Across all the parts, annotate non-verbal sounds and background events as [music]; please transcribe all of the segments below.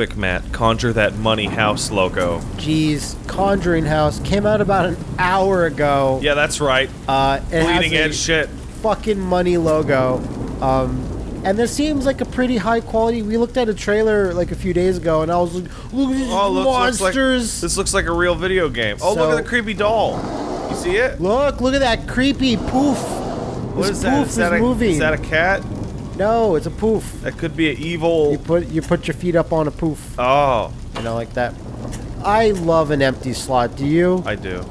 Quick, Matt, conjure that money house logo. Jeez, Conjuring House came out about an hour ago. Yeah, that's right. Uh, it Bleeding edge shit. fucking money logo. Um, and this seems like a pretty high quality. We looked at a trailer like a few days ago, and I was like, "Look at these Oh, look, looks like monsters! this looks like a real video game. Oh, look at the creepy doll. You see it? look, look at that creepy poof! What this is that? poof Is that, is a, moving. is that a cat? No, it's a poof. That could be an evil. You put you put your feet up on a poof, Oh, you know, like that. I love an empty slot. Do you? I do.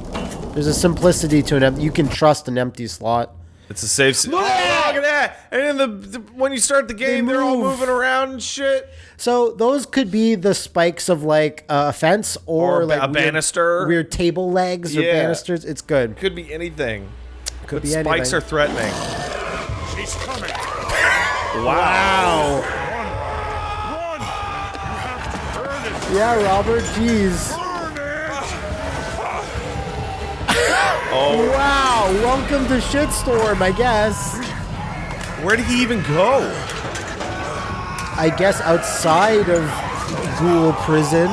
There's a simplicity to an empty. You can trust an empty slot. It's a safe. s- Look oh, at that! look at that! And then the, the when you start the game, they are all moving around and shit. So those could be the spikes of like uh, a fence or, Or like ba- a weird- banaster. weird table legs or banisters. It's good. Could be anything. Could But be spikes anything. are threatening. She's coming. Wow. Run! You have to burn it. Yeah, Robert. Jeez. [laughs] Oh, Wow. Welcome to shitstorm. I guess. where did he even go? I guess outside of Ghoul Prison.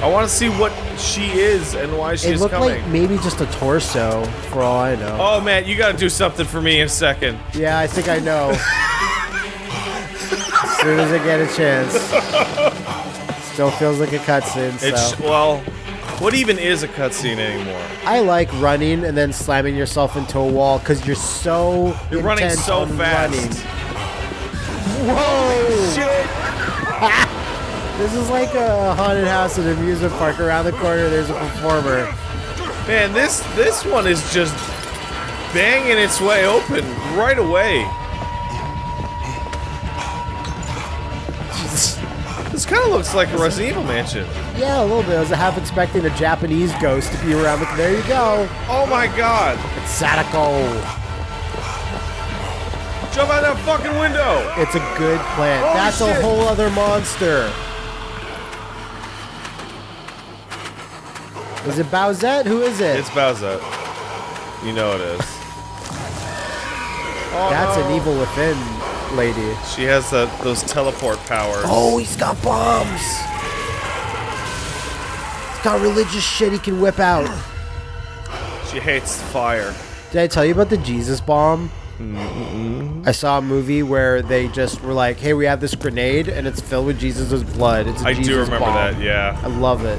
I want to see what she is and why she's coming. It looked coming. like maybe just a torso, for all I know. oh man, you got to do something for me in a second. Yeah, I think I know. as soon as I get a chance. Still feels like a cutscene. It's well, what even is a cutscene anymore? I like running and then slamming yourself into a wall because you're so You're running so fast. running. Whoa! Shit. [laughs] This is like a haunted house at an amusement park. Around the corner, there's a performer. Man, this this one is just banging its way open right away. This kind of looks like a Resident Evil mansion. Yeah, a little bit. I was half expecting a Japanese ghost to be around, but there you go. Oh my god! It's Sadako. Jump out that fucking window! It's a good plan. Holy That's a whole other monster. Is it Bowsette? Who is it? It's Bowser. You know it is. Oh, That's no. an evil within lady. She has the, those teleport powers. Oh, he's got bombs. He's got religious shit he can whip out. She hates fire. Did I tell you about the Jesus bomb? I saw a movie where they just were like, "Hey, we have this grenade and it's filled with Jesus' blood." It's a I Jesus do remember bomb. that, yeah. I love it.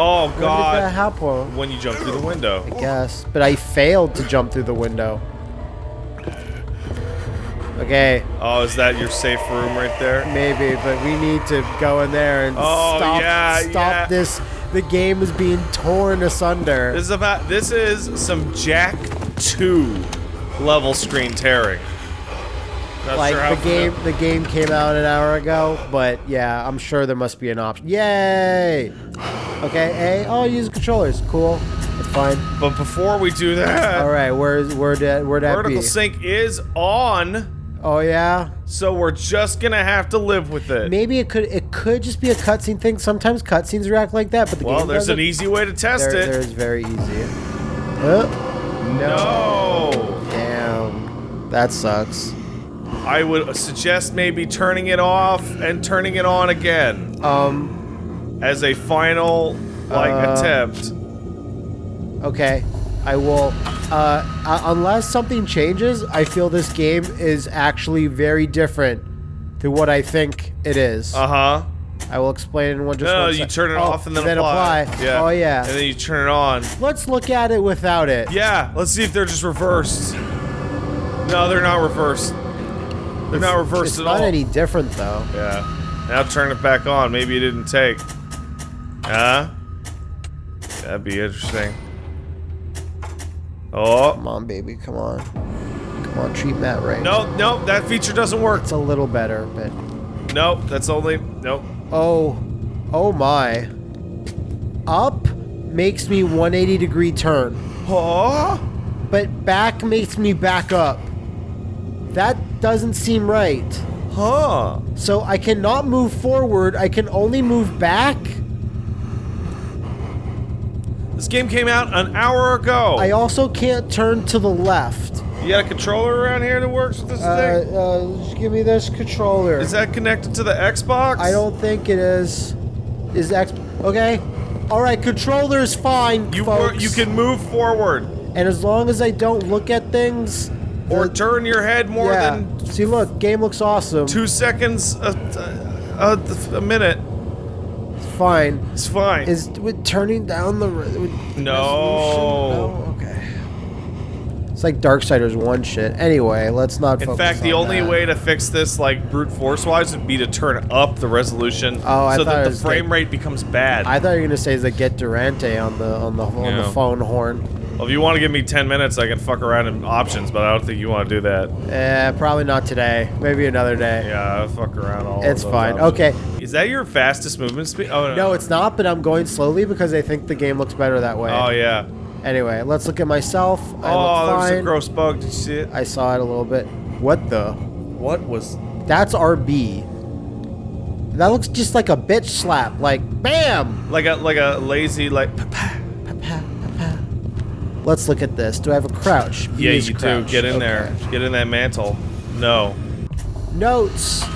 Oh When did that god. happen? When you jump through the window. I guess, but I failed to jump through the window. Okay, Oh, is that your safe room right there? maybe, but we need to go in there and Oh, stop, yeah, stop yeah. this. The game is being torn asunder. This is about this is some Jack 2 level screen tearing. Not like the game, the game came out an hour ago, but yeah, I'm sure there must be an option. Yay! Okay, hey, oh, use controllers. Cool, that's fine. But before we do that, All right, where's where that where that vertical be? sync is on, Oh yeah, so we're just gonna have to live with it. maybe it could it could just be a cutscene thing. Sometimes cutscenes react like that, but the well, game there's an doesn't. easy way to test There, it. there's very easy. Oh, No. damn, that sucks. I would suggest maybe turning it off and turning it on again Um, as a final like Uh, attempt. Okay, I will. Uh, uh, unless something changes, I feel this game is actually very different to what I think it is. Uh huh. I will explain in one just No, one you turn it Oh, off and then, apply. Yeah. Oh yeah. And then you turn it on. Let's look at it without it. Yeah. Let's see if they're just reversed. No, they're not reversed. They're not reversed It's at not all. any different though. Yeah. Now turn it back on. Maybe it didn't take. Huh? That'd be interesting. Oh. Come on, baby. Come on. Come on, treat Matt right. No, no, that feature doesn't work. It's a little better, but Nope, that's only. Nope. oh, oh my. Up makes me 180 degree turn. Oh. but back makes me back up. That doesn't seem right. Huh. So I cannot move forward, I can only move back. This game came out an hour ago. I also can't turn to the left. You got a controller around here that works with this Uh, thing? uh, just give me this controller. Is that connected to the Xbox? I don't think it is. Is X okay? All right, controller's fine, You folks. you can move forward and as long as I don't look at things, or turn your head more yeah. than See, look, game looks awesome. two seconds a, a, a minute. It's fine. It's fine. Is with turning down the No. No. Okay. It's like Darksiders one shit. Anyway, let's not. In fact, the on only that. way to fix this, like brute force wise, would be to turn up the resolution Oh, I so that the frame like- rate becomes bad. I thought you were gonna say is like get Durante on the on the on Yeah. the phone horn. Well, if you want to give me 10 minutes, I can fuck around in options, but I don't think you want to do that. Eh, probably not today. Maybe another day. Yeah, I'll fuck around all. of It's fine. options. Okay. Is that your fastest movement speed? Oh no. No, it's not. But I'm going slowly because I think the game looks better that way. Oh yeah. Anyway, let's look at myself. I oh, look there's fine. a gross bug. Did you see it? I saw it a little bit. What the? What was? That's RB. That looks just like a bitch slap. Like, bam! Like a like a lazy like. Let's look at this. Do I have a crouch? V Yeah, you do. Get in Okay. there. Get in that mantle. No. Notes.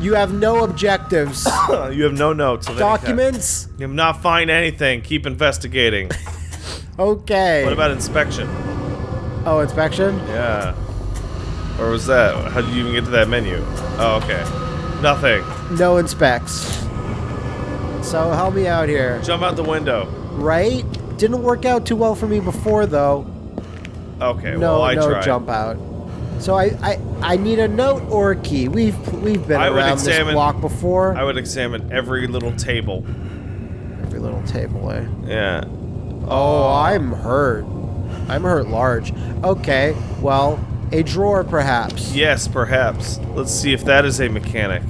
You have no objectives. [coughs] you have no notes of. Documents. You have not find anything. Keep investigating. [laughs] Okay. what about inspection? Oh, inspection. Yeah. Or was that? How did you even get to that menu? Oh, okay. Nothing. No inspects. So help me out here. Jump out the window. Right? Didn't work out too well for me before though. Okay. no, well, I no tried. jump out. So I, I I need a note or a key. We've we've been I would around this examine- block before. I would examine every little table. Every little table, eh? Yeah. Oh, I'm hurt. I'm hurt large. Okay, well, a drawer perhaps. Yes, perhaps. Let's see if that is a mechanic.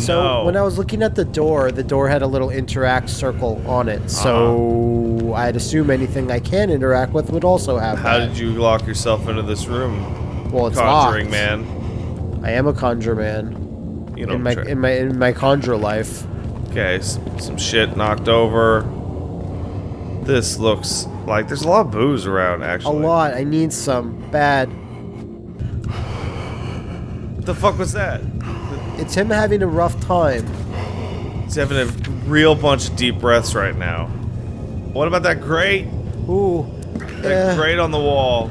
So no. when I was looking at the door, the door had a little interact circle on it. So uh-huh. I'd assume anything I can interact with would also have How that. did you lock yourself into this room? Well, it's Conjuring locked. man. I am a conjure man You know. in my try- in my in my conjure life. Okay, some shit knocked over. This looks like there's a lot of booze around, Actually, A lot. I need some bad. What the fuck was that? It's him having a rough time. He's having a real bunch of deep breaths right now. What about that grate? Ooh. That eh, grate on the wall.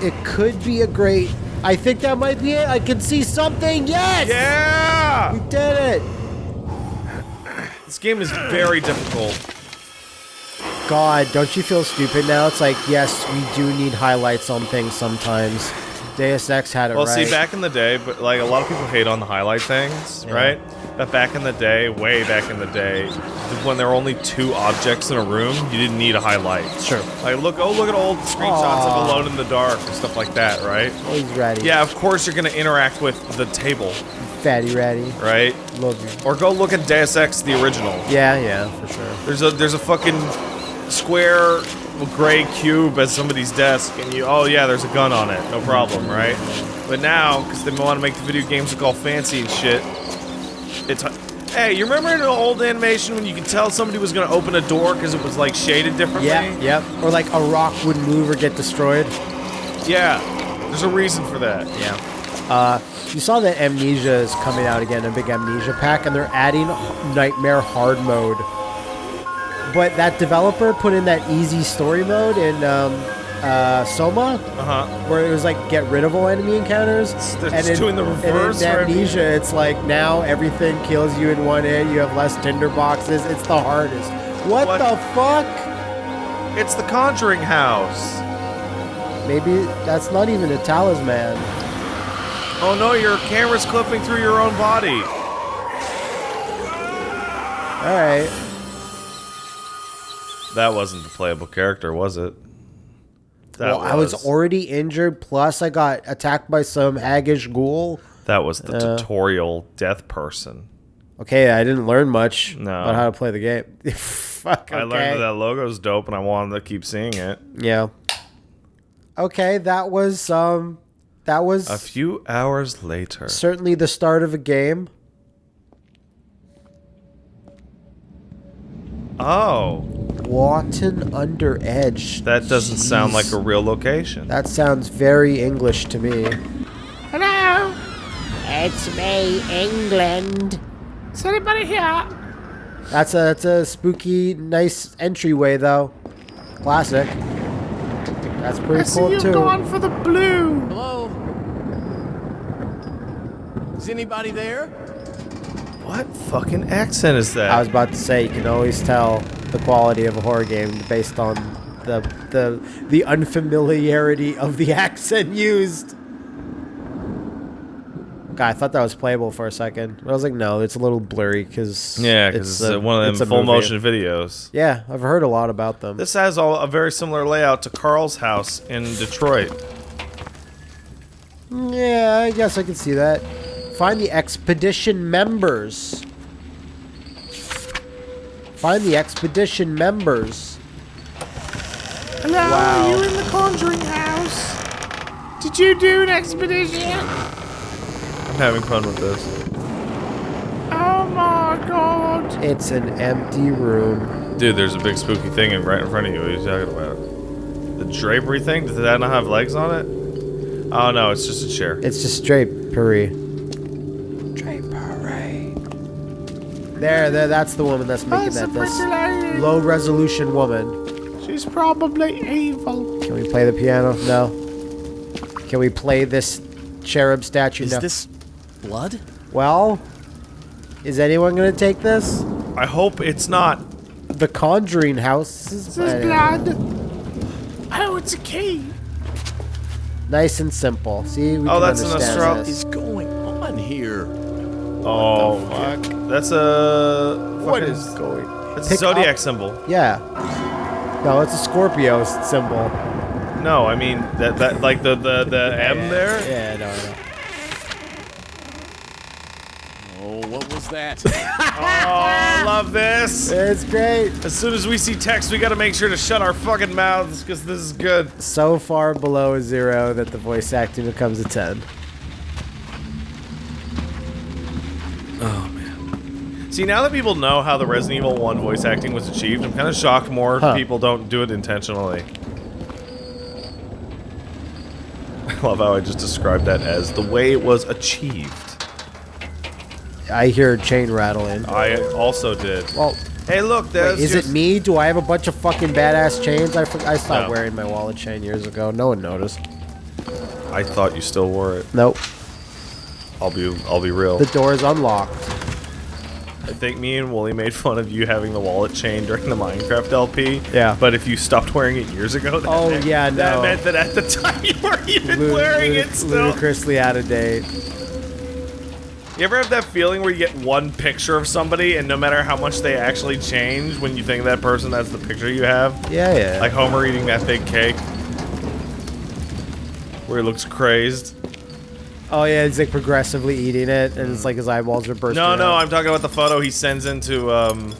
it could be a great. I think that might be it. I can see something. Yes. Yeah! We did it. This game is very difficult. God, don't you feel stupid now? It's like, yes, we do need highlights on things sometimes. Deus Ex had it Well, right. see, back in the day, but like a lot of people hate on the highlight things, Yeah. right? But back in the day, way back in the day, when there were only two objects in a room, you didn't need a highlight. Sure. Like, look, oh, look at old screenshots Aw. of Alone in the Dark and stuff like that, right? He's ratty. Yeah, of course you're gonna interact with the table, Fatty ratty. right? Love you. Or go look at Deus Ex, the original. Yeah, yeah, for sure. There's a there's a fucking square gray cube at somebody's desk, and you oh yeah, there's a gun on it, no problem, right? But now, because they want to make the video games look all fancy and shit, it's hey, you remember in an old animation when you could tell somebody was gonna open a door because it was like shaded differently? Yeah, yep. Or like a rock would move or get destroyed. Yeah. There's a reason for that. Yeah. Uh, you saw that Amnesia is coming out again, a big Amnesia pack, and they're adding Nightmare Hard mode. But that developer put in that easy story mode in um, uh, Soma, Uh huh. where it was like get rid of all enemy encounters. they're and just in, doing the and in reverse? Amnesia, it's like now everything kills you in one hit. You have less tinder boxes. It's the hardest. What, What? the fuck? It's the Conjuring House. Maybe that's not even a talisman. Oh no, your camera's clipping through your own body. All right. That wasn't the playable character, was it? That well, I was already injured. Plus, I got attacked by some haggish ghoul. That was the Uh, tutorial death person. Okay, I didn't learn much No. about how to play the game. [laughs] Fuck. Okay. I learned that that logo's dope, and I wanted to keep seeing it. Yeah. Okay, that was um, that was A few hours later. certainly the start of a game. Oh, Wotton-under-Edge. That doesn't sound like a real location. That sounds very English to me. Hello? It's me, England. Is anybody here? That's a that's a spooky, nice entryway though. Classic. That's I pretty see cool you too. going for the blue. Hello? Is anybody there? What fucking accent is that? I was about to say you can always tell the quality of a horror game based on the the the unfamiliarity of the [laughs] accent used. God, I thought that was playable for a second, but I was like, no, it's a little blurry because yeah, because it's, uh, one of it's them full movie. motion videos. Yeah, I've heard a lot about them. This has all a very similar layout to Carl's house in Detroit. Yeah, I guess I can see that. Find the expedition members. Find the expedition members. Hello, Wow. are you in the Conjuring house? Did you do an expedition? I'm having fun with this. Oh my god. It's an empty room. Dude, there's a big spooky thing in, right in front of you. What are you talking about? The drapery thing? Does that not have legs on it? Oh no, it's just a chair. It's just drapery. There, there, that's the woman that's making That's that. This low resolution woman. She's probably evil. Can we play the piano? No. Can we play this cherub statue? Is no. this blood? well, is anyone gonna take this? I hope it's not. The Conjuring House is This is blood. Oh, it's a key. nice and simple. See, we Oh, can that's an understand astral- What this. is going on here? Oh, fuck. That's a. What is fucking- is going? That's a Pick zodiac up- symbol. Yeah. No, it's a Scorpio s- symbol. No, I mean that that like the the the M there. Yeah, no, no. Oh, what was that? [laughs] Oh, I love this. It's great. As soon as we see text, we gotta make sure to shut our fucking mouths because this is good. So far below a zero that the voice acting becomes a 10. See, now that people know how the Resident Evil 1 voice acting was achieved, I'm kind of shocked more Huh. people don't do it intentionally. [laughs] I love how I just described that as the way it was achieved. I hear a chain rattling. I also did. Well, Hey, look, there's wait, is it me? Do I have a bunch of fucking badass chains? I, I stopped No. wearing my wallet chain years ago. No one noticed. I thought you still wore it. Nope. I'll be, I'll be real. The door is unlocked. I think me and Woolie made fun of you having the wallet chain during the Minecraft LP. Yeah. But if you stopped wearing it years ago, oh, that Oh, meant, yeah, that meant that at the [laughs] time you weren't even wearing it still. Ludicrously out of date. You ever have that feeling where you get one picture of somebody and no matter how much they actually change, when you think of that person, that's the picture you have? Yeah, yeah. Like Homer eating that big cake. Where he looks crazed. Oh, yeah, he's like progressively eating it, and it's like his eyeballs are bursting No, no, out. I'm talking about the photo he sends into um,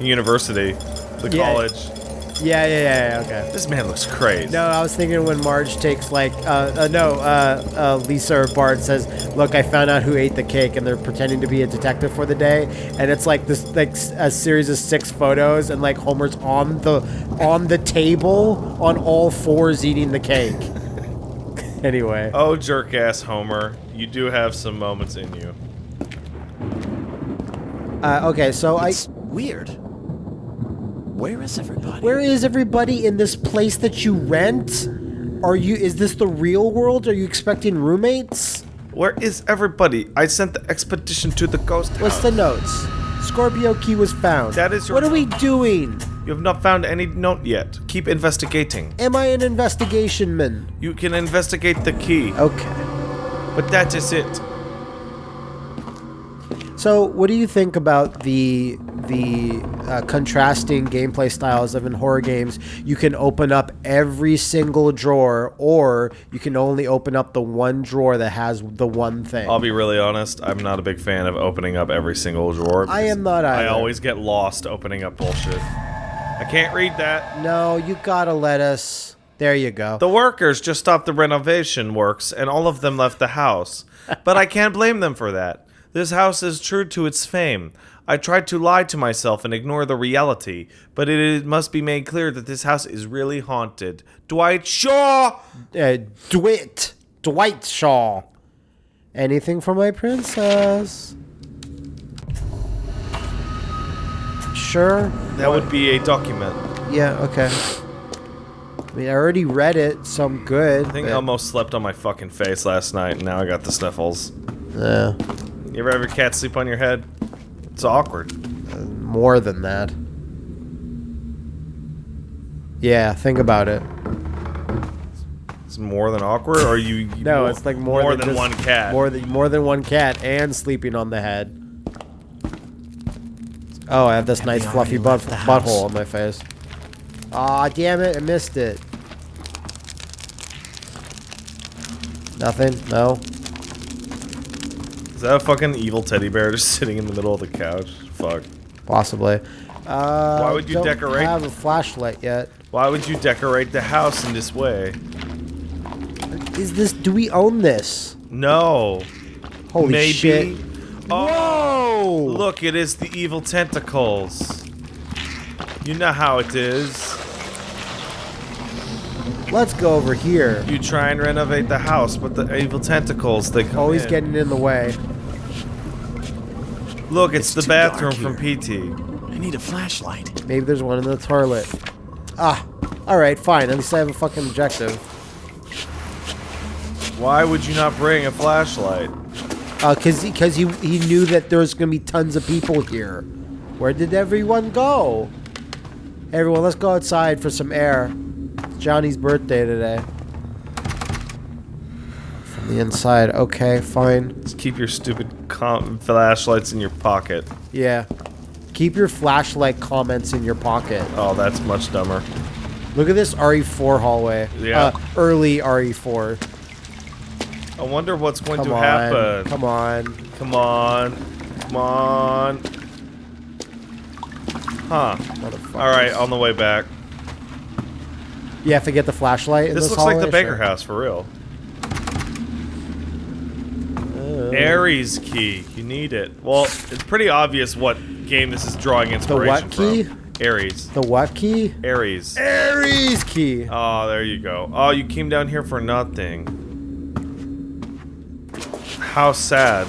university, the Yeah. college. Yeah, yeah, yeah, yeah, okay. This man looks crazy. No, I was thinking when Marge takes like, uh, uh no, uh, uh, Lisa or Bart says, "Look, I found out who ate the cake," and they're pretending to be a detective for the day, and it's like this, like a series of six photos, and like Homer's on the on the table on all fours eating the cake. [laughs] anyway, Oh, jerk ass Homer. You do have some moments in you. uh, okay, so I, weird. Where is everybody? where is everybody in this place that you rent? Are you? Is this the real world? Are you expecting roommates? Where is everybody? I sent the expedition to the ghost house. What's the notes? Scorpio key was found. That is your What are we doing? You have not found any note yet. Keep investigating. Am I an investigation man? You can investigate the key, Okay. but that is it. So, what do you think about the the uh, contrasting gameplay styles of in horror games? You can open up every single drawer, or you can only open up the one drawer that has the one thing. I'll be really honest. I'm not a big fan of opening up every single drawer. I am not Either. I always get lost opening up bullshit. I can't read that. no, you gotta let us. There you go. The workers just stopped the renovation works, and all of them left the house. But I can't blame them for that. This house is true to its fame. I tried to lie to myself and ignore the reality, but it, it must be made clear that this house is really haunted. Dwight Shaw! Uh, Dwight. Dwight Shaw. Anything for my princess? Sure. That would be a document. Yeah, okay. I mean, I already read it, so I'm good. I think but- Elmo slept on my fucking face last night, and now I got the sniffles. Yeah, You ever have your cat sleep on your head? It's awkward. Uh, more than that. Yeah, think about it. It's more than awkward, or you? you No, more- it's like more, more than, than, just- one cat. More than more than one cat, and sleeping on the head. Oh, I have this nice fluffy butt left the butthole on my face. Aw, damn it! I missed it. Nothing. No. Is that a fucking evil teddy bear just [laughs] sitting in the middle of the couch? Fuck. Possibly. Uh, Why would you don't decorate- Have a flashlight yet? Why would you decorate the house in this way? Is this? Do we own this? No. Holy Maybe. shit! Oh, Whoa! Look! It is the evil tentacles. You know how it is. Let's go over here. You try and renovate the house, but the evil tentacles they come Always in. getting in the way. Look, it's, It's the bathroom from PT. I need a flashlight. Maybe there's one in the toilet. Ah, alright, fine. At least I have a fucking objective. Why would you not bring a flashlight? Uh, cause, he, he, he knew that there was gonna be tons of people here. Where did everyone go? Everyone, let's go outside for some air. It's Johnny's birthday today. From the inside, okay, fine. Just keep your stupid com- flashlights in your pocket. Yeah. Keep your flashlight comments in your pocket. Oh, that's much dumber. Look at this RE4 hallway. Yeah. Uh, early RE4. I wonder what's going Come to on. happen. Come on. Come on. Come on. Huh. Alright, on the way back. You have to get the flashlight in This this, looks like the? Baker house for real. Uh, Aries key. You need it. Well, it's pretty obvious what game this is drawing inspiration the what key? from. Aries. The what key? Aries. Aries key. Oh, there you go. Oh, you came down here for nothing. How sad.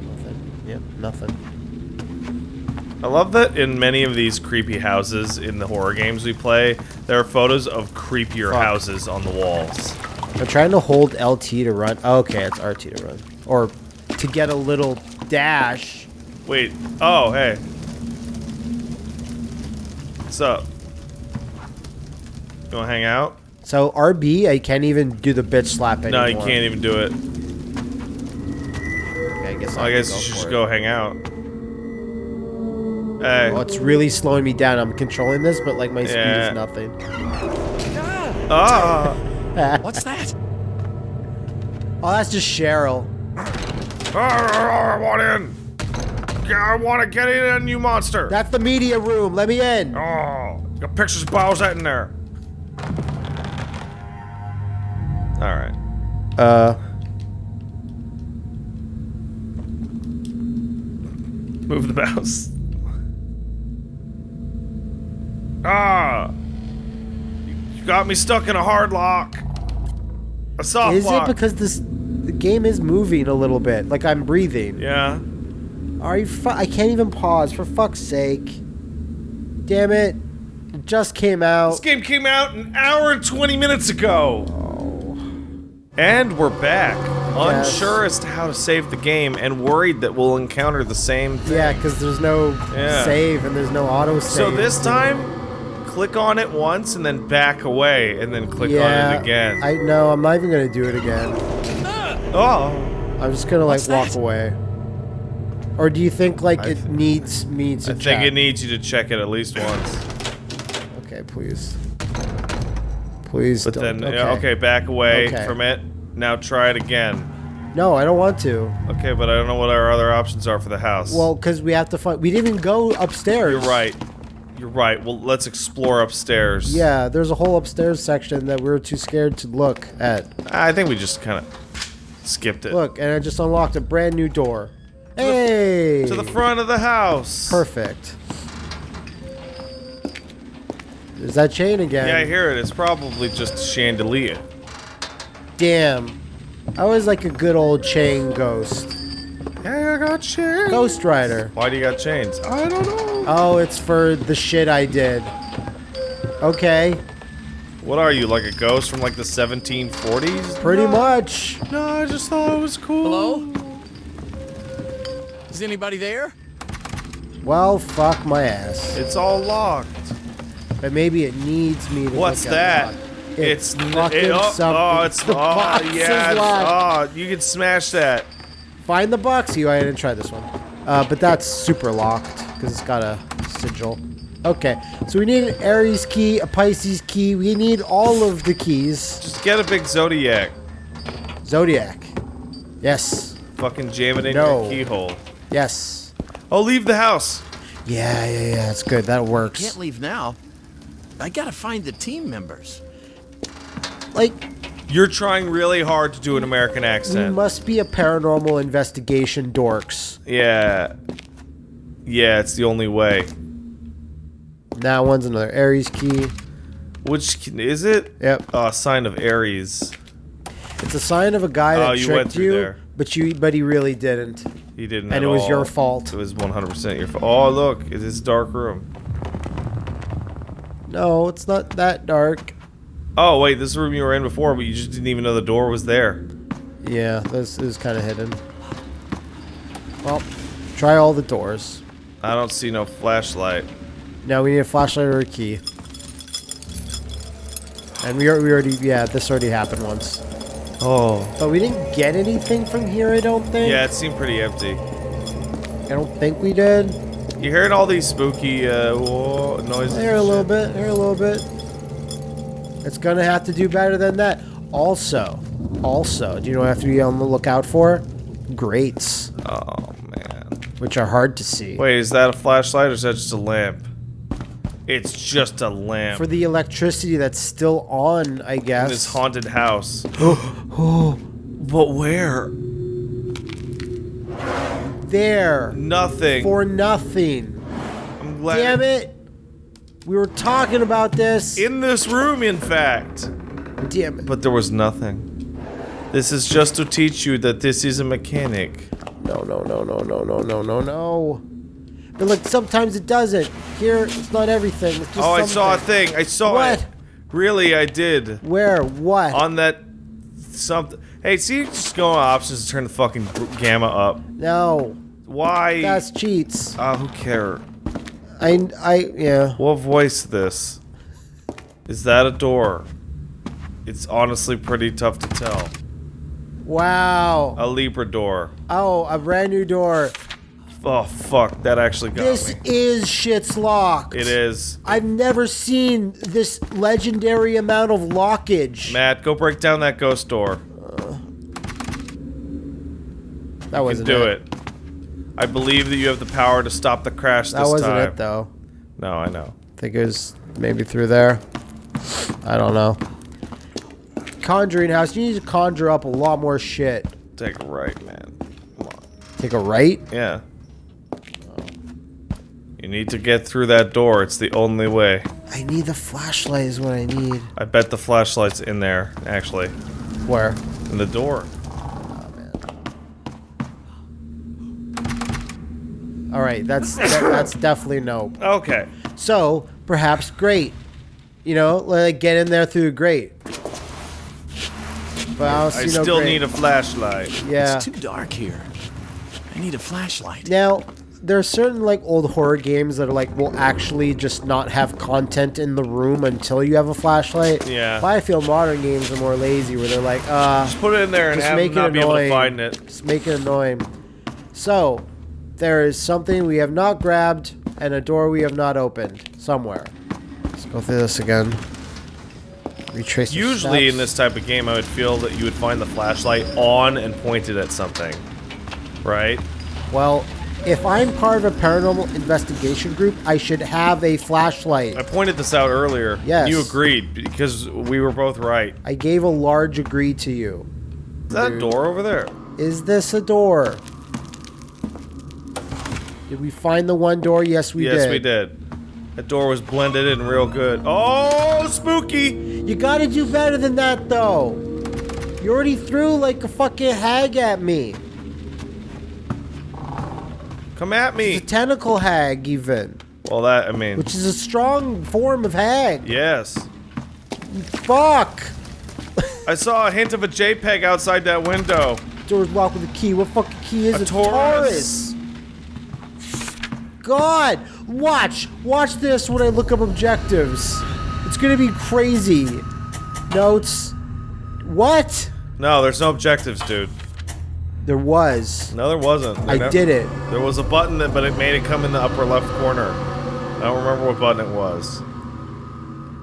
Nothing. Yep, nothing. I love that in many of these creepy houses in the horror games we play, there are photos of creepier Fuck. houses on the walls. I'm trying to hold LT to run. Okay, it's RT to run. Or to get a little dash. Wait. Oh, hey. What's up? You wanna hang out? So RB, I can't even do the bitch slap anymore. No, you can't even do it. Okay, I guess I I guess you should just it. go hang out. Hey. Well, it's really slowing me down. I'm controlling this, but like my speed Yeah. is nothing. Ah! [laughs] What's that? Oh, that's just Cheryl. I want in! I want to get in, you monster! That's the media room. Let me in. Oh, got pictures of Bowsette in there. Alright. Uh, Move the mouse. Ah! You got me stuck in a hard lock. A soft lock. is lock. it because this the game is moving a little bit? Like I'm breathing. Yeah. Are you? Fu- I can't even pause. For fuck's sake! Damn it! It just came out. This game came out an hour and 20 minutes ago. And we're back. Yes. Unsure as to how to save the game and worried that we'll encounter the same thing. Yeah, because there's no Yeah. save and there's no auto save. So this time, click on it once and then back away and then click yeah, on it again. I know. I'm not even gonna do it again. oh. I'm just gonna like walk away. Or do you think like I it th- needs me to I think it needs you to check it at least once. Okay, please. Please. But don't. then, okay. okay, back away Okay. from it. Now try it again. No, I don't want to. Okay, but I don't know what our other options are for the house. Well, because we have to find. We didn't even go upstairs. you're right. You're right. Well, let's explore upstairs. Yeah, there's a whole upstairs section that we were too scared to look at. I think we just kind of skipped it. Look, and I just unlocked a brand new door. Hey! To the front of the house. Perfect. There's that chain again. Yeah, I hear it. It's probably just chandelier. Damn. I was like a good old chain ghost. Yeah, I got chains. Ghost Rider. Why do you got chains? I don't know. Oh, it's for the shit I did. Okay, What are you, like a ghost from like the 1740s? pretty No. much. No, I just thought it was cool. Hello? Is anybody there? Well, fuck my ass. It's all locked. But maybe it needs me to What's look that? lock. It's, It's n- fucking it, oh, something. Oh, it's The [laughs] oh, box yeah. is it's- locked. Oh, you can smash that. Find the box. You, I didn't try this one. Uh, but that's super locked because it's got a sigil. Okay, so we need an Aries key, a Pisces key. We need all of the keys. Just get a big zodiac. Zodiac. Yes. Fucking jam it in No. your keyhole. Yes. Oh, leave the house. Yeah, yeah, yeah. It's good. That works. Can't leave now. I gotta find the team members. Like, You're trying really hard to do an American we accent. must be a paranormal investigation dorks. Yeah. Yeah, it's the only way. That one's another Aries key. Which is it? Yep. Oh, sign of Aries. It's a sign of a guy that Oh, you tricked went you, there. but you, but he really didn't. He didn't. And at it was your fault. It was 100% your fault. Oh, look, it's this dark room. No, it's not that dark. Oh, wait, this room you were in before, but you just didn't even know the door was there. Yeah, this is kind of hidden. Well, try all the doors. I don't see no flashlight. Now we need a flashlight or a key. And we, are, we already, yeah, this already happened once. Oh. But we didn't get anything from here, I don't think. Yeah, it seemed pretty empty. I don't think we did. You hearing all these spooky uh, whoa, noises? Here a and little bit, here a little bit. It's gonna have to do better than that. Also, also, do you know what I have to be on the lookout for? Grates, Oh, man. which are hard to see. Wait, is that a flashlight or is that just a lamp? It's just a lamp. For the electricity that's still on, I guess. in this haunted house. [gasps] [gasps] but where? There. Nothing. For nothing. I'm glad. Damn it. We were talking about this. In this room, in fact. Damn it. But there was nothing. This is just to teach you that this is a mechanic. No, no, no, no, no, no, no, no, no. But look, sometimes it doesn't. Here, it's not everything. It's just Oh, I saw a thing. I saw What? it. Really, I did. Where? What? On that something. Hey, see, just go on options to turn the fucking gamma up. no. Why? That's cheats. Ah, who care? I, I, yeah. What voice this? Is that a door? It's honestly pretty tough to tell. Wow. A Libra door. Oh, a brand new door. Oh fuck, that actually got This me. is shit's locked. It is. I've never seen this legendary amount of lockage. Matt, go break down that ghost door. Uh, that wasn't do it. I believe that you have the power to stop the crash That wasn't time. it though. No, I know. I think it was maybe through there. I don't know. Conjuring house. You need to conjure up a lot more shit. Take a right, man. Come on. Take a right. Yeah. You need to get through that door. It's the only way. I need the flashlight. Is what I need. I bet the flashlight's in there, actually. Where? In the door. All right. That's that, that's definitely no. Okay. So perhaps great. You know, like get in there through the grate. But I, don't see I no still grate. need a flashlight. Yeah. It's too dark here. I need a flashlight. Now, there are certain like old horror games that are like will actually just not have content in the room until you have a flashlight. Yeah. But I feel modern games are more lazy where they're like, uh, Just put it in there and Just have make them it not be able to find it. just make it annoying. So, there is something we have not grabbed and a door we have not opened somewhere. Let's go through this again. Retrace. the Usually in this type of game, I would feel that you would find the flashlight on and pointed at something. Right? Well, if I'm part of a paranormal investigation group, I should have a flashlight. I pointed this out earlier. Yes. You agreed because we were both right. I gave a large agree to you. Is that a door over there? Is this a door? Did we find the one door? Yes, we yes, did. Yes, we did. That door was blended in real good. Oh, spooky! You gotta do better than that, though. You already threw like a fucking hag at me. Come at me. A tentacle hag, even. Well, that I mean, Which is a strong form of hag. yes. Fuck! I saw a hint of a JPEG outside that window. Doors locked with a key. What fucking key is A it? Taurus. God! Watch! Watch this when I look up objectives. It's gonna be crazy. Notes. What? No, there's no objectives, dude. There was. No, there wasn't. I There- did it. There was a button, that, but it made it come in the upper left corner. I don't remember what button it was.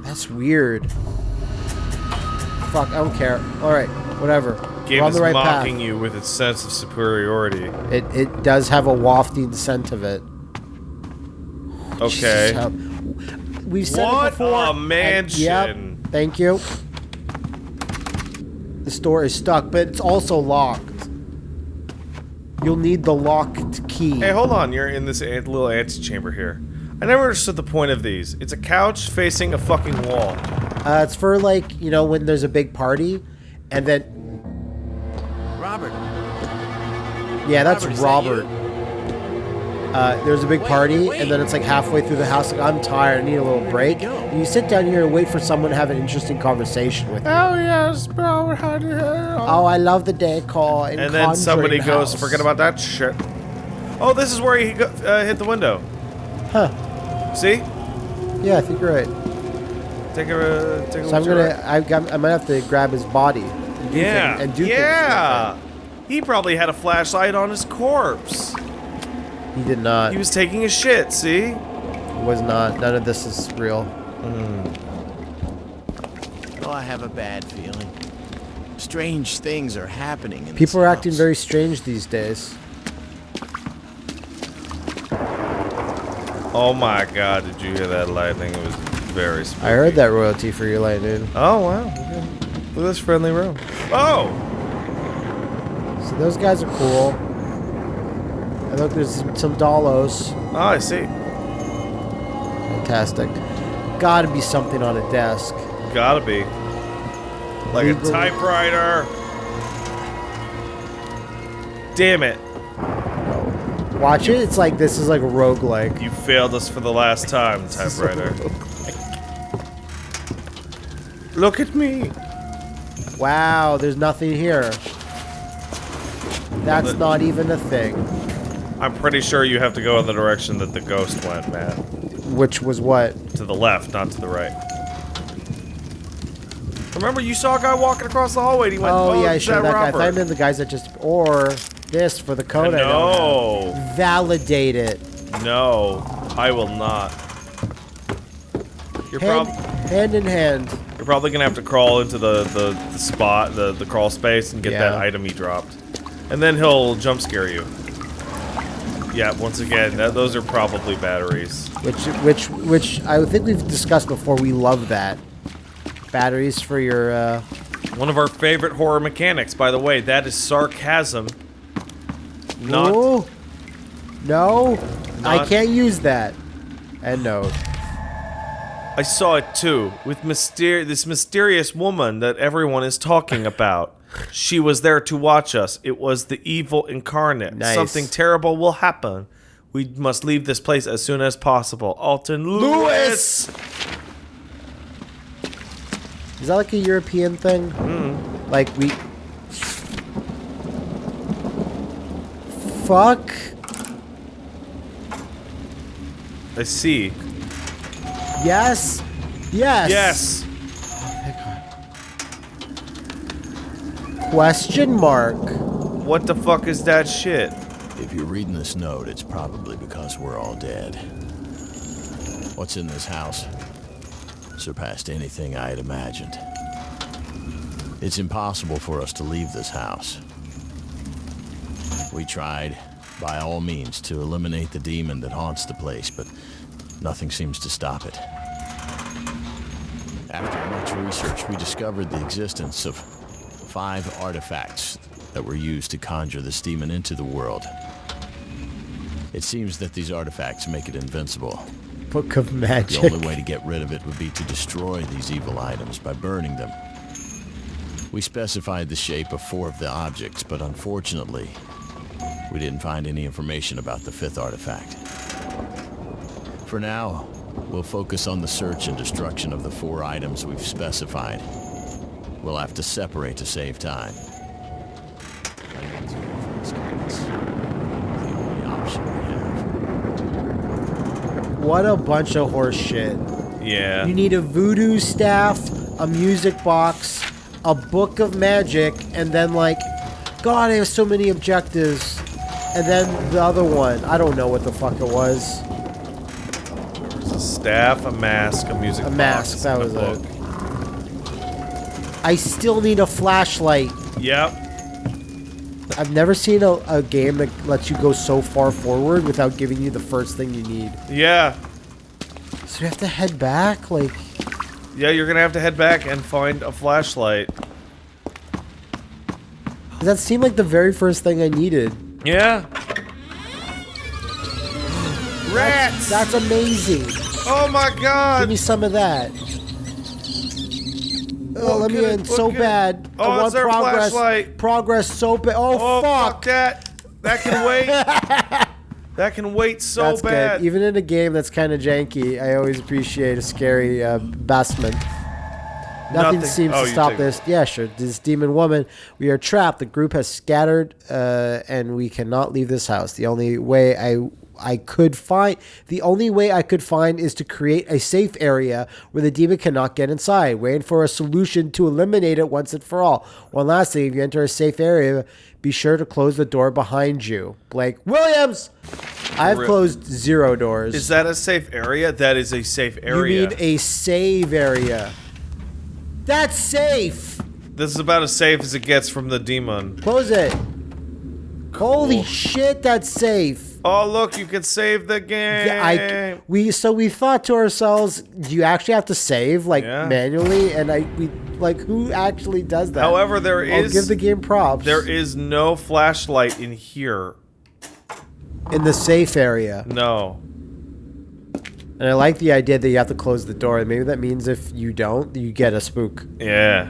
That's weird. Fuck, I don't care. Alright, whatever. Game We're on is the right mocking path. you with its sense of superiority. It, it does have a wafting scent of it. Okay. How- We've said What it before. a and- mansion. yep. Thank you. The store is stuck, but it's also locked. You'll need the locked key. Hey, hold on. You're in this ant- little antechamber here. I never understood the point of these. It's a couch facing a fucking wall. Uh, it's for like you know when there's a big party, and then Robert, yeah, that's Robert, is that Robert. you? Uh, there's a big Wait, party, wait. and then it's like halfway through the house. Like I'm tired, I need a little break. go? And you sit down here and wait for someone to have an interesting conversation with you. Oh yes, bro. How do you? Oh, I love the decor. And, And then somebody Conjuring goes, forget about that shit. Oh, this is where he go, uh, hit the window. Huh? See? Yeah, I think you're right. Take a, take a So I'm look to gonna, I, got- I might have to grab his body. And do Yeah. things- and do things yeah. He probably had a flashlight on his corpse. With it. He did not. He was taking a shit, see? He was not. None of this is real. Hmm. oh, I have a bad feeling. Strange things are happening in this People are acting very strange these days. Oh my god, did you hear that lightning? It was very spooky. I heard that royalty for your lightning. Oh, wow. Okay. Look at this friendly room. Oh! So those guys are cool. And look, there's some dollos. Oh, I see. Fantastic. Gotta be something on a desk. Gotta be. Like a typewriter. Damn it. Watch it. It's like this is like a roguelike. You failed us for the last time, [laughs] typewriter. Look at me. Wow, there's nothing here. That's the- not even a thing. I'm pretty sure you have to go in the direction that the ghost went, Matt. Which was what? To the left, not to the right. Remember, you saw a guy walking across the hallway and he went, Oh, oh, yeah, I showed that guy. I thought I meant the guys that just or this for the code. No. Validate it. no, I will not. You're, Hand, hand in hand. you're probably gonna have to crawl into the, the, the spot, the, the crawl space, and get that item he dropped. And then he'll jump scare you. Yeah, once again, that, those are probably batteries. Which, which, which I think we've discussed before. We love that. Batteries for your. Uh, One of our favorite horror mechanics, by the way, that is sarcasm. Not Ooh. No, I can't use that. End note. I saw it too, with myster- this mysterious woman that everyone is talking about. She was there to watch us. It was the evil incarnate. Nice. Something terrible will happen. We must leave this place as soon as possible. Alton Lewis! Is that like a European thing? Hmm. Like we. Fuck. I see. Yes. Yes. Yes. Question mark. What the fuck is that shit? If you're reading this note, it's probably because we're all dead. What's in this house surpassed anything I had imagined. It's impossible for us to leave this house. We tried, by all means, to eliminate the demon that haunts the place, but nothing seems to stop it. After much research, we discovered the existence of five artifacts that were used to conjure this demon into the world. It seems that these artifacts make it invincible. Book of Magic. The only way to get rid of it would be to destroy these evil items by burning them. We specified the shape of four of the objects, but unfortunately, we didn't find any information about the fifth artifact. For now, we'll focus on the search and destruction of the four items we've specified. We'll have to separate to save time. It's the only option we have. What a bunch of horse shit. Yeah. You need a voodoo staff, a music box, a book of magic, and then like, God, I have so many objectives. And then the other one, I don't know what the fuck it was. There's a staff, a mask, a music A box, mask, that and was a book. it. I still need a flashlight. Yep. I've never seen a, a game that lets you go so far forward without giving you the first thing you need. Yeah. So we have to head back, like. Yeah, you're gonna have to head back and find a flashlight. That seem like the very first thing I needed? Yeah. Rats! That's amazing. oh my god! Give me some of that. Oh, let me in so bad. Oh, I want progress. flashlight. Progress so bad. Oh, Oh fuck. fuck. that! That can wait. [laughs] that can wait so That's bad. good. Even in a game that's kind of janky, I always appreciate a scary uh. Nothing, Nothing- seems oh, to stop this. Yeah, sure. This demon woman. We are trapped. The group has scattered, uh, and we cannot leave this house. The only way I I could find the only way I could find is to create a safe area where the demon cannot get inside. Waiting for a solution to eliminate it once and for all. One last thing: if you enter a safe area, be sure to close the door behind you. Blake Williams. I've closed zero doors. Is that a safe area? That is a safe area. You need a save area. That's safe. this is about as safe as it gets from the demon. Close it. Holy shit, that's safe. Oh look, you can save the game. Yeah, I we so we thought to ourselves, do you actually have to save like Yeah. manually? And I we like who actually does that? However, there I'll is- give the game props. There is no flashlight in here. in the safe area, No. And I like the idea that you have to close the door. Maybe that means if you don't, you get a spook. Yeah.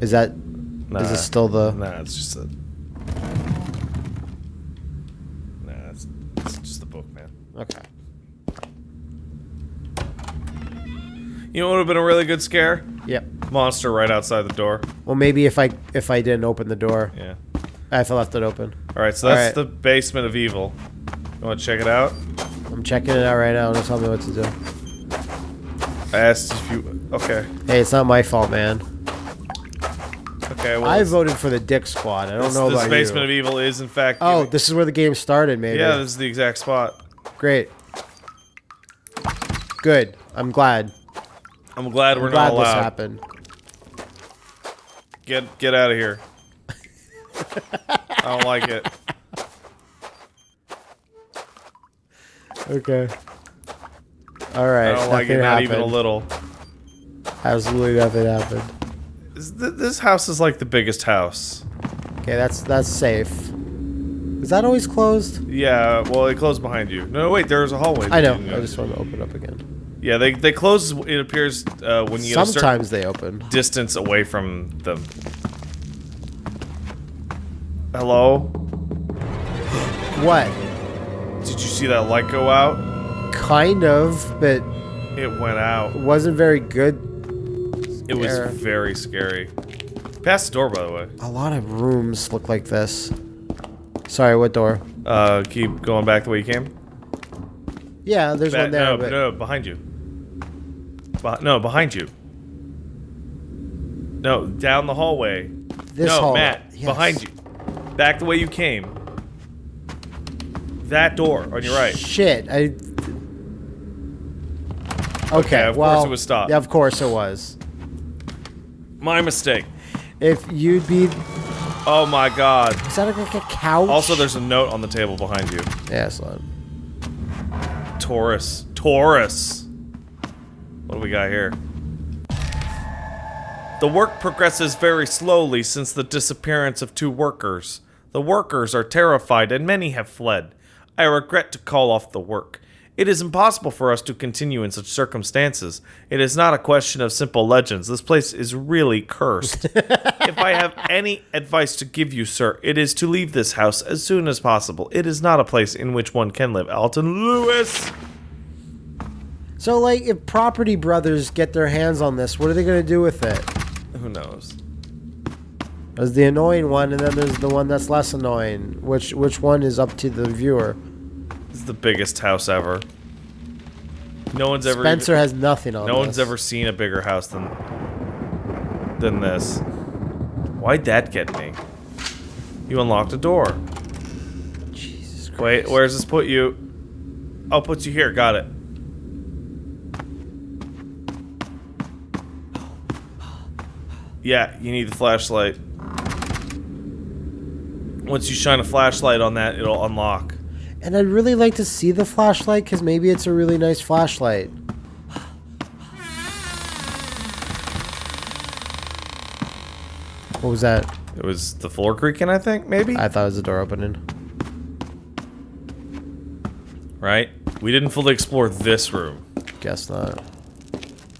Is that? Nah. Is it still the? Nah, it's just a. Nah, it's, it's just a book, man. Okay. You know what would have been a really good scare? Yep. Monster right outside the door. Well, maybe if I if I didn't open the door, Yeah. if I left it open. All right, so that's All right. the basement of evil. You want to check it out? I'm checking it out right now. Don't tell me what to do. I asked if you. Okay. Hey, it's not my fault, man. Okay. Well, I voted for the Dick Squad. I don't this, know this about basement you. of evil is in fact. oh, giving- this is where the game started, maybe. yeah, this is the exact spot. Great. Good. I'm glad. I'm glad I'm we're glad not this allowed. happened. Get get out of here. [laughs] I don't like it. Okay. All right. I don't like it, nothing not even a little. Absolutely nothing happened. This, th- this house is like the biggest house. Okay, that's that's safe. Is that always closed? Yeah, well, it closed behind you. No, wait, there's a hallway. I know. I just want to open up again. Yeah, they they close. It appears uh, when you Sometimes they open. distance away from them. Hello? What? Did you see that light go out? Kind of, but It went out. it wasn't very good. It was very scary. Pass the door, by the way. A lot of rooms look like this. Sorry, what door? Uh, keep going back the way you came. Yeah, there's Ba- one there, no, but no, behind you. Beh- no, behind you. No, down the hallway. this no, hall. Matt, yes. behind you. Back the way you came. That door on your right. Shit, I. Okay, Okay, of course it was stopped. Yeah, of course it was. My mistake. If you'd be, Oh my god. is that like a couch? Also, there's a note on the table behind you. yeah, it's not. Taurus. Taurus. What do we got here? The work progresses very slowly since the disappearance of two workers. The workers are terrified and many have fled. I regret to call off the work. It is impossible for us to continue in such circumstances. It is not a question of simple legends. This place is really cursed. [laughs] if I have any advice to give you, sir, it is to leave this house as soon as possible. It is not a place in which one can live. Alton Lewis! So, like, if Property Brothers get their hands on this, what are they going to do with it? Who knows? There's the annoying one, and then there's the one that's less annoying. Which which one is up to the viewer? This is the biggest house ever. No one's ever. Spencer even- has nothing on no one's ever seen a bigger house than than this. Why'd that get me? You unlocked a door. Jesus Christ. Wait, where does this put you? Oh, put you here. Got it. Yeah, you need the flashlight. Once you shine a flashlight on that, it'll unlock. And I'd really like to see the flashlight because maybe it's a really nice flashlight. What was that? It was the floor creaking, I think, maybe? I thought it was the door opening. right? We didn't fully explore this room. Guess not.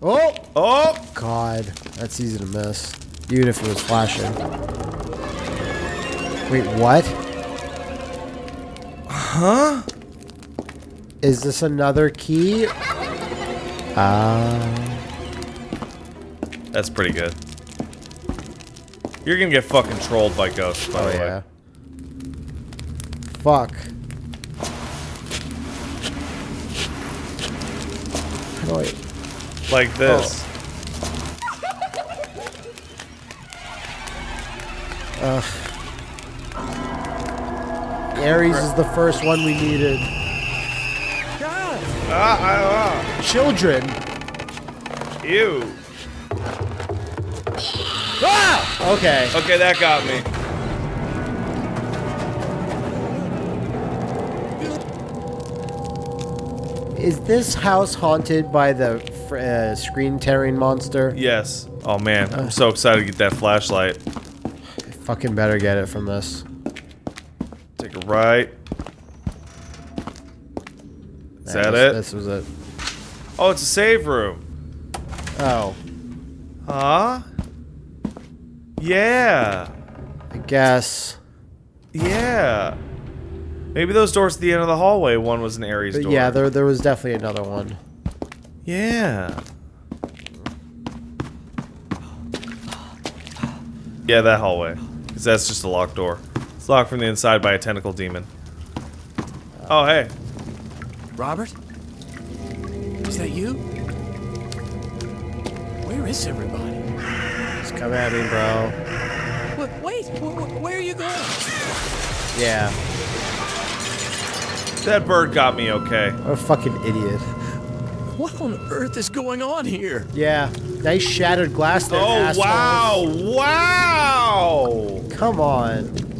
Oh! Oh! God, that's easy to miss. Even if it was flashing. Wait, what? Huh? Is this another key? Ah. That's pretty good. You're gonna get fucking trolled by ghosts, by oh the way. yeah. Fuck. How do I... Like this. Aries is the first one we needed. Ah, ah, Children. Ew. ah. Okay. Okay, that got me. Is this house haunted by the fr- uh, screen tearing monster? Yes. Oh man, I'm so excited to get that flashlight. Fucking better get it from this. Right. Is Nah, that this, it? This was it. Oh, it's a save room. Oh, Huh? Yeah. I guess. Yeah. Maybe those doors at the end of the hallway, one was an But door. yeah, there there was definitely another one. Yeah. Yeah, that hallway. Because that's just a locked door. It's locked from the inside by a tentacle demon. Oh, hey. Robert? Is that you? Where is everybody? Just come at me, bro. Wait, wait wh- wh- where are you going? Yeah. That bird got me okay. What a fucking idiot. What on earth is going on here? Yeah. Nice shattered glass there, Oh, asshole. wow. Wow. Come on.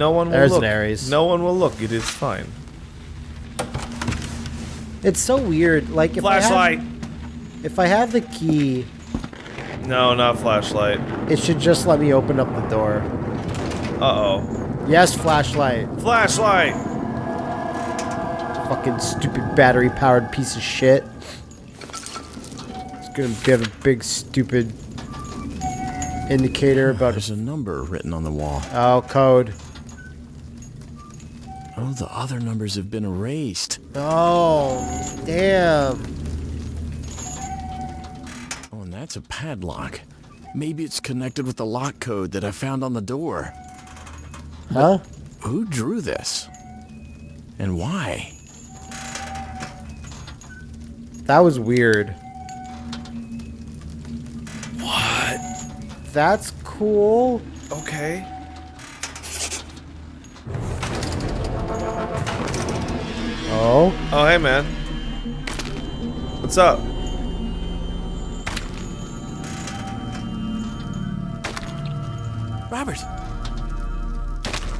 No one will There's look. an Aries. No one will look. It is fine. It's so weird. Like if Flashlight. I have, if I have the key, No, not flashlight. it should just let me open up the door. Uh-oh. Yes, flashlight. Flashlight. Fucking stupid battery powered piece of shit. It's gonna give a big stupid indicator about There's a number written on the wall. oh code. Oh, the other numbers have been erased. Oh damn. Oh, and that's a padlock. Maybe it's connected with the lock code that I found on the door. Huh? Who drew this? And why? That was weird. What? That's cool. Okay. Oh. Oh, hey, man. What's up? Robert!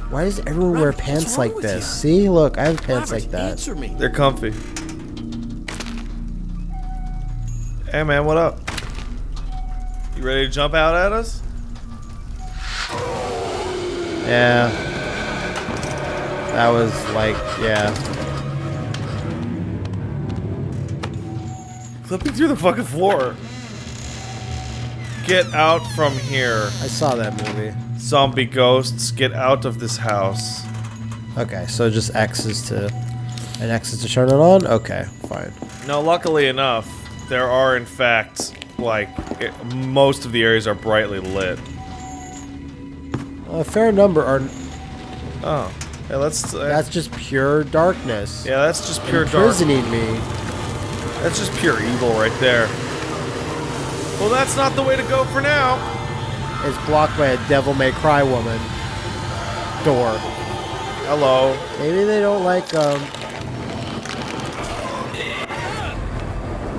Why does everyone wear Robert, what's pants like this? you? See, look, I have pants Robert, like that. answer me. They're comfy. Hey, man, what up? You ready to jump out at us? Yeah. That was like, yeah. Flipping through the fucking floor. Get out from here. I saw that movie. Zombie ghosts, get out of this house. Okay, so just X is to, and X is to turn it on. Okay, fine. Now, luckily enough, there are in fact like it, most of the areas are brightly lit. A fair number are. Oh, yeah, let's. Uh, That's just pure darkness. yeah, that's just pure dark. Imprisoning me. That's just pure evil right there. Well, that's not the way to go for now. It's blocked by a Devil May Cry woman door. Hello. Maybe they don't like um.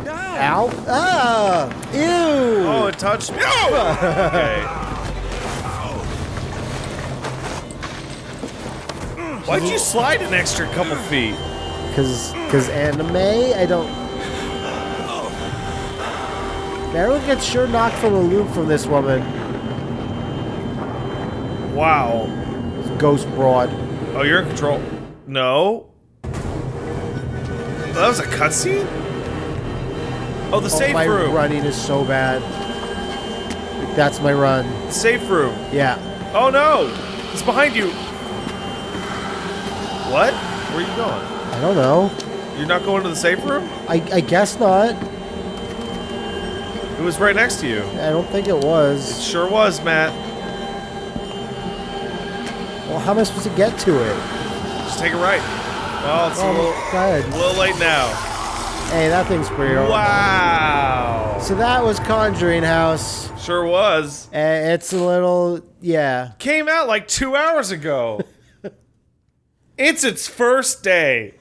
Ow! Ah! Ew! Oh, it touched me. Oh! [laughs] okay. Why'd you slide an extra couple feet? Cause, cause anime, I don't. Everyone gets sure knocked from the loop from this woman. Wow. Ghost broad. Oh, you're in control. No. That was a cutscene? Oh, the Oh, safe my room. running is so bad. That's my run. Safe room. Yeah. Oh no! It's behind you. What? Where are you going? I don't know. You're not going to the safe room? I, I guess not. It was right next to you. I don't think it was. It sure was, Matt. Well, how am I supposed to get to it? Just take a right. Well, it's a Oh, little, go ahead. a little late now. Hey, that thing's pretty old. Wow. So that was Conjuring House. Sure was. Uh, it's a little, yeah. Came out like two hours ago. [laughs] it's its first day.